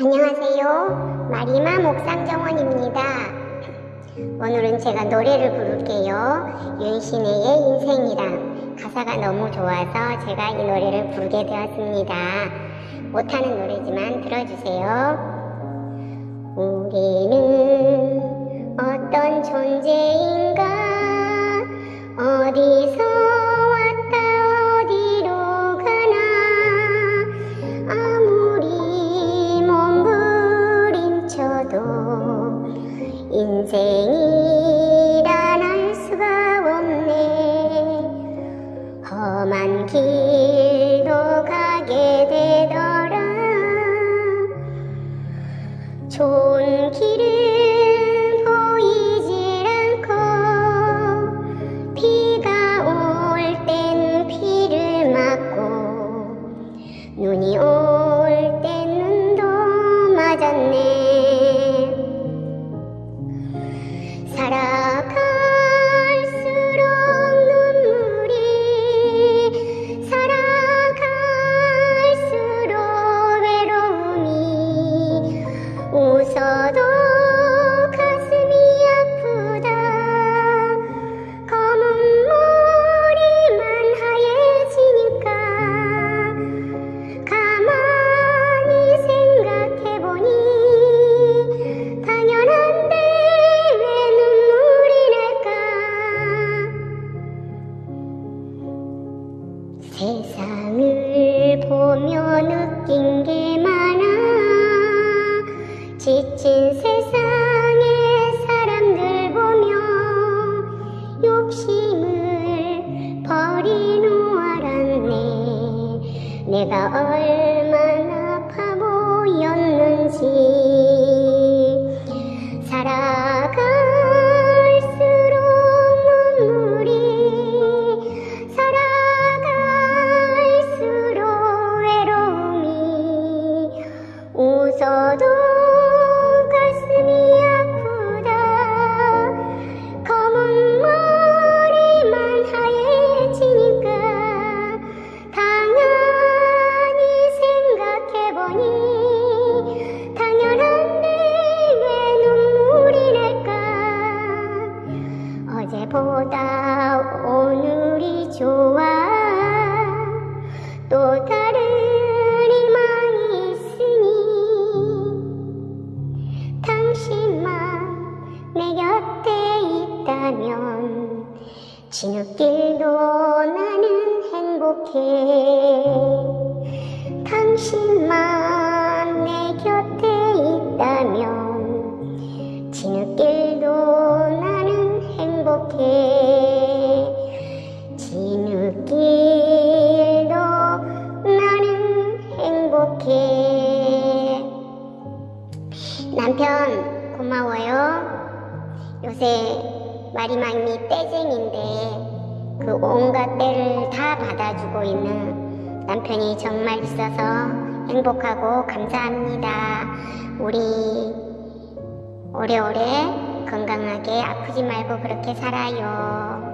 안녕하세요. 마리마 목상정원입니다. 오늘은 제가 노래를 부를게요. 윤신혜의 인생이랑 가사가 너무 좋아서 제가 이 노래를 부르게 되었습니다. 못하는 노래지만 들어주세요. 몸부림쳐도 인생이란 알 수가 없네. 험한 길도 가게 되더라. 좋은 길은 세상을 보며 느낀 게 많아. 지친 세상의 사람들 보며 욕심을 버리노 알았네. 내가 얼마나 바보였는지 웃어도 가슴이 아프다. 검은 머리만 하얘지니까 당연히 생각해보니 당연한데 왜 눈물이 날까? 어제보다 오늘이 좋아. 또다 있다면 지느길도 나는 행복해. 당신만 내 곁에 있다면 지느길도 나는 행복해. 지느길도 나는 행복해. 남편 고마워요. 요새 마리망이 떼쟁인데 그 온갖 때를 다 받아주고 있는 남편이 정말 있어서 행복하고 감사합니다 우리 오래오래 건강하게 아프지 말고 그렇게 살아요.